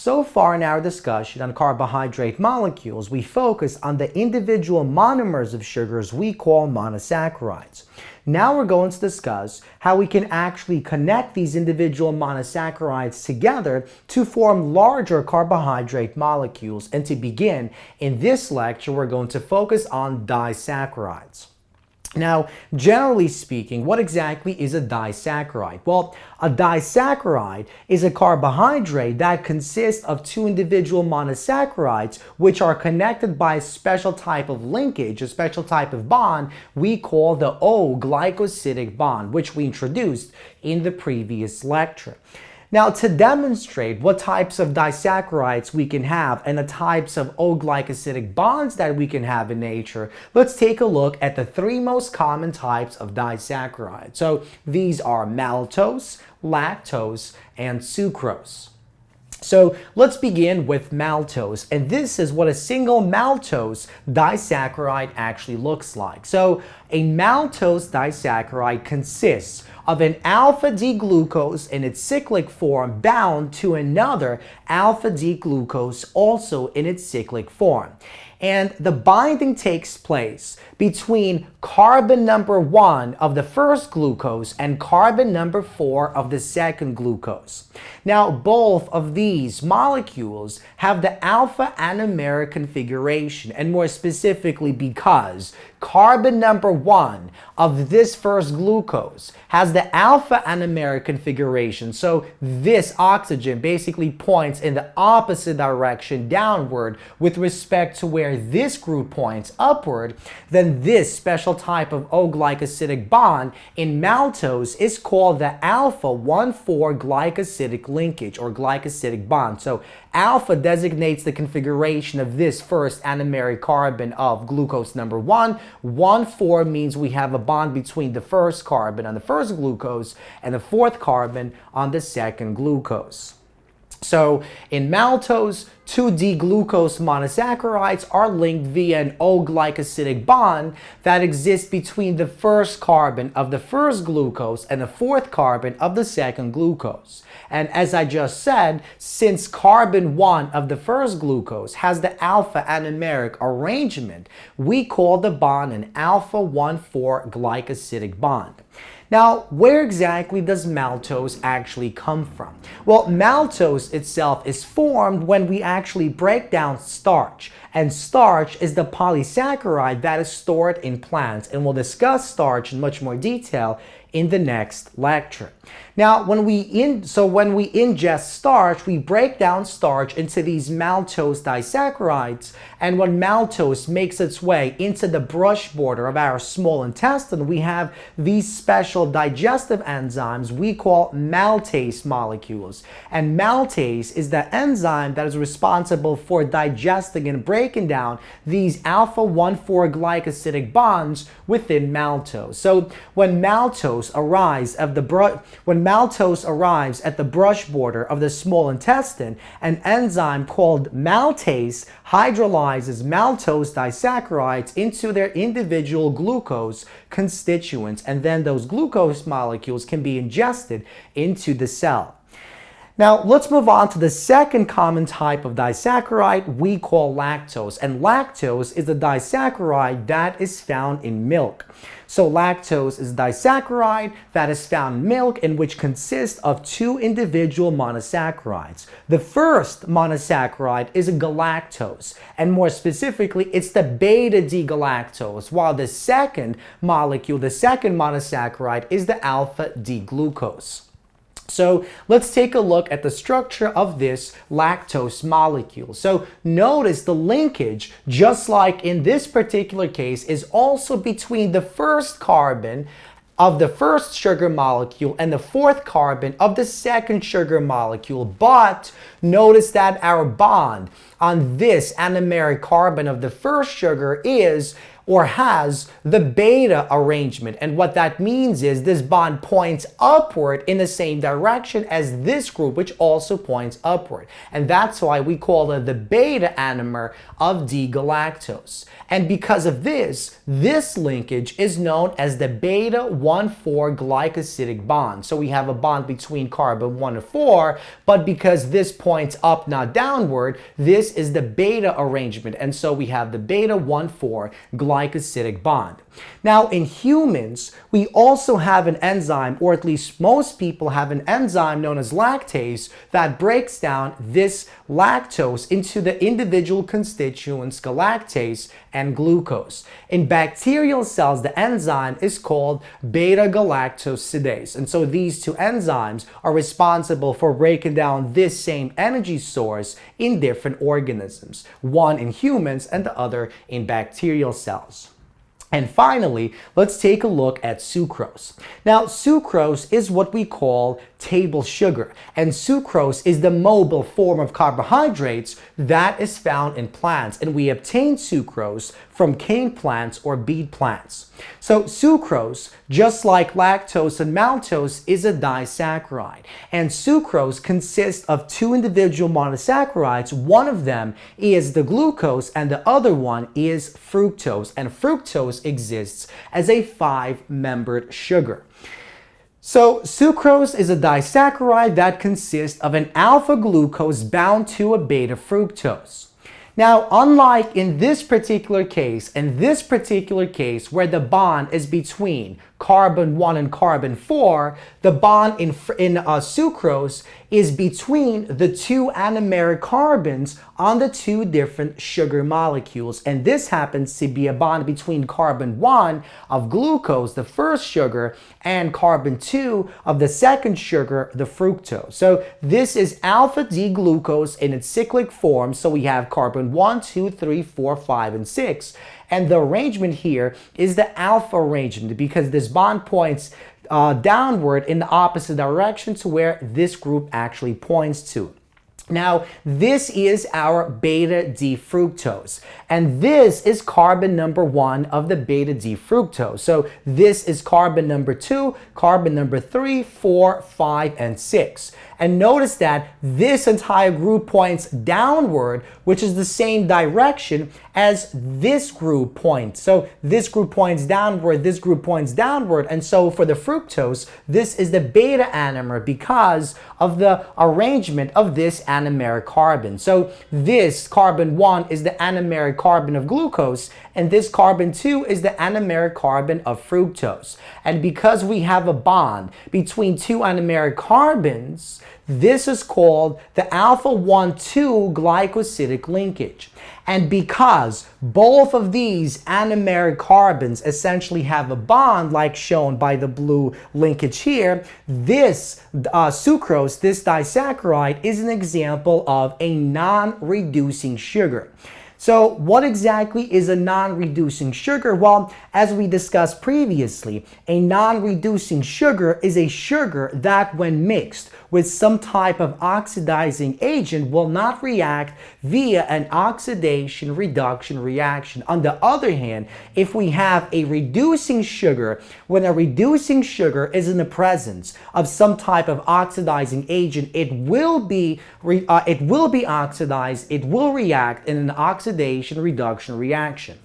So far in our discussion on carbohydrate molecules, we focus on the individual monomers of sugars we call monosaccharides. Now we're going to discuss how we can actually connect these individual monosaccharides together to form larger carbohydrate molecules. And to begin, in this lecture, we're going to focus on disaccharides. Now, generally speaking, what exactly is a disaccharide? Well, a disaccharide is a carbohydrate that consists of two individual monosaccharides which are connected by a special type of linkage, a special type of bond we call the O-glycosidic bond, which we introduced in the previous lecture. Now, to demonstrate what types of disaccharides we can have and the types of O-glycosidic bonds that we can have in nature, let's take a look at the three most common types of disaccharides. So these are maltose, lactose, and sucrose. So let's begin with maltose, and this is what a single maltose disaccharide actually looks like. So a maltose disaccharide consists of an alpha-D-glucose in its cyclic form bound to another alpha-D-glucose also in its cyclic form. And the binding takes place between carbon number one of the first glucose and carbon number four of the second glucose. Now, both of these molecules have the alpha anomeric configuration, and more specifically because carbon number one of this first glucose has the alpha anomeric configuration. So this oxygen basically points in the opposite direction downward with respect to where this group points upward, then this special type of O-glycosidic bond in maltose is called the alpha-1,4 glycosidic linkage or glycosidic bond. So alpha designates the configuration of this first anomeric carbon of glucose number 1. 1,4 means we have a bond between the first carbon on the first glucose and the fourth carbon on the second glucose. So in maltose, 2D-glucose monosaccharides are linked via an O-glycosidic bond that exists between the first carbon of the first glucose and the fourth carbon of the second glucose. And as I just said, since carbon 1 of the first glucose has the alpha anomeric arrangement, we call the bond an alpha-1,4 glycosidic bond. Now, where exactly does maltose actually come from? Well, maltose itself is formed when we actually break down starch. And starch is the polysaccharide that is stored in plants. And we'll discuss starch in much more detail in the next lecture. Now, when we in so when we ingest starch, we break down starch into these maltose disaccharides, and when maltose makes its way into the brush border of our small intestine, we have these special digestive enzymes we call maltase molecules. And maltase is the enzyme that is responsible for digesting and breaking down these alpha-1,4 glycosidic bonds within maltose. So when maltose arrives of the when maltose arrives at the brush border of the small intestine, an enzyme called maltase hydrolyzes maltose disaccharides into their individual glucose constituents, and then those glucose molecules can be ingested into the cell. Now, let's move on to the second common type of disaccharide we call lactose. And lactose is a disaccharide that is found in milk. So lactose is a disaccharide that is found in milk and which consists of two individual monosaccharides. The first monosaccharide is a galactose, and more specifically, it's the beta-D-galactose, while the second molecule, the second monosaccharide, is the alpha-D-glucose. So let's take a look at the structure of this lactose molecule. So notice the linkage, just like in this particular case, is also between the first carbon of the first sugar molecule and the fourth carbon of the second sugar molecule. But notice that our bond on this anomeric carbon of the first sugar is or has the beta arrangement. And what that means is this bond points upward in the same direction as this group, which also points upward. And that's why we call it the beta anomer of D-galactose. And because of this, this linkage is known as the beta-1,4 glycosidic bond. So we have a bond between carbon 1 and 4, but because this points up, not downward, this is the beta arrangement. And so we have the beta-1,4 glycosidic bond. Now, in humans, we also have an enzyme, or at least most people have an enzyme known as lactase that breaks down this lactose into the individual constituents galactose and glucose. In bacterial cells, the enzyme is called beta-galactosidase. And so these two enzymes are responsible for breaking down this same energy source in different organisms, one in humans and the other in bacterial cells. And finally, let's take a look at sucrose. Now, sucrose is what we call table sugar, and sucrose is the mobile form of carbohydrates that is found in plants, and we obtain sucrose from cane plants or beet plants. So sucrose, just like lactose and maltose, is a disaccharide, and sucrose consists of two individual monosaccharides. One of them is the glucose, and the other one is fructose, and fructose exists as a five-membered sugar. So sucrose is a disaccharide that consists of an alpha glucose bound to a beta fructose. Now, unlike in this particular case, in this particular case where the bond is between carbon 1 and carbon 4, the bond in, in uh, sucrose is between the two anomeric carbons on the two different sugar molecules. And this happens to be a bond between carbon 1 of glucose, the first sugar, and carbon 2 of the second sugar, the fructose. So this is alpha D-glucose in its cyclic form. So we have carbon 1, 2, 3, 4, 5, and 6. And the arrangement here is the alpha arrangement because this bond points uh, downward in the opposite direction to where this group actually points to. Now, this is our beta D fructose, and this is carbon number one of the beta D fructose. So this is carbon number two, carbon number three, four, five, and six. And notice that this entire group points downward, which is the same direction as this group points. So this group points downward, this group points downward. And so for the fructose, this is the beta anomer because of the arrangement of this anomeric carbon. So this carbon 1 is the anomeric carbon of glucose, and this carbon 2 is the anomeric carbon of fructose. And because we have a bond between two anomeric carbons, this is called the alpha-1,2 glycosidic linkage. And because both of these anomeric carbons essentially have a bond like shown by the blue linkage here, this uh, sucrose, this disaccharide, is an example of a non-reducing sugar. So what exactly is a non-reducing sugar? Well, as we discussed previously, a non-reducing sugar is a sugar that when mixed with some type of oxidizing agent will not react via an oxidation reduction reaction. On the other hand, if we have a reducing sugar, when a reducing sugar is in the presence of some type of oxidizing agent, it will be uh, it will be oxidized, it will react in an oxidation oxidation reduction reaction.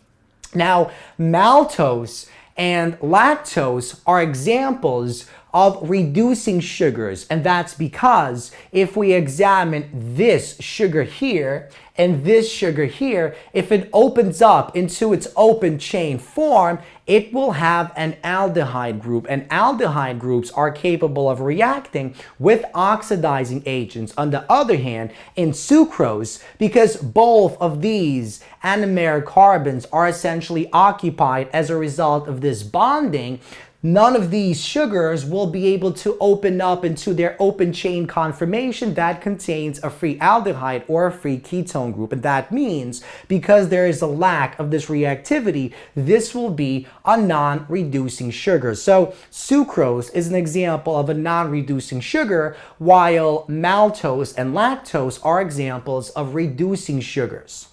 Now, maltose and lactose are examples of reducing sugars. And that's because if we examine this sugar here and this sugar here, if it opens up into its open chain form, it will have an aldehyde group. And aldehyde groups are capable of reacting with oxidizing agents. On the other hand, in sucrose, because both of these anomeric carbons are essentially occupied as a result of this bonding, none of these sugars will be able to open up into their open chain conformation that contains a free aldehyde or a free ketone group. And that means because there is a lack of this reactivity, this will be a non-reducing sugar. So sucrose is an example of a non-reducing sugar, while maltose and lactose are examples of reducing sugars.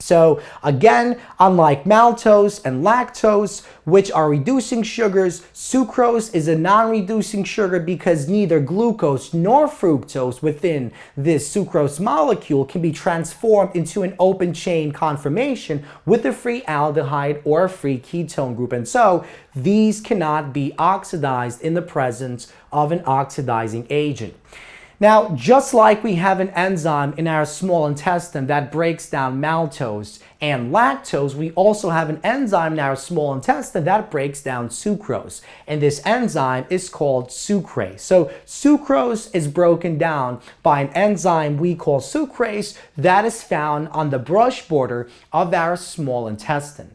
So again, unlike maltose and lactose, which are reducing sugars, sucrose is a non-reducing sugar because neither glucose nor fructose within this sucrose molecule can be transformed into an open chain conformation with a free aldehyde or a free ketone group. And so these cannot be oxidized in the presence of an oxidizing agent. Now, just like we have an enzyme in our small intestine that breaks down maltose and lactose, we also have an enzyme in our small intestine that breaks down sucrose. And this enzyme is called sucrase. So sucrose is broken down by an enzyme we call sucrase that is found on the brush border of our small intestine.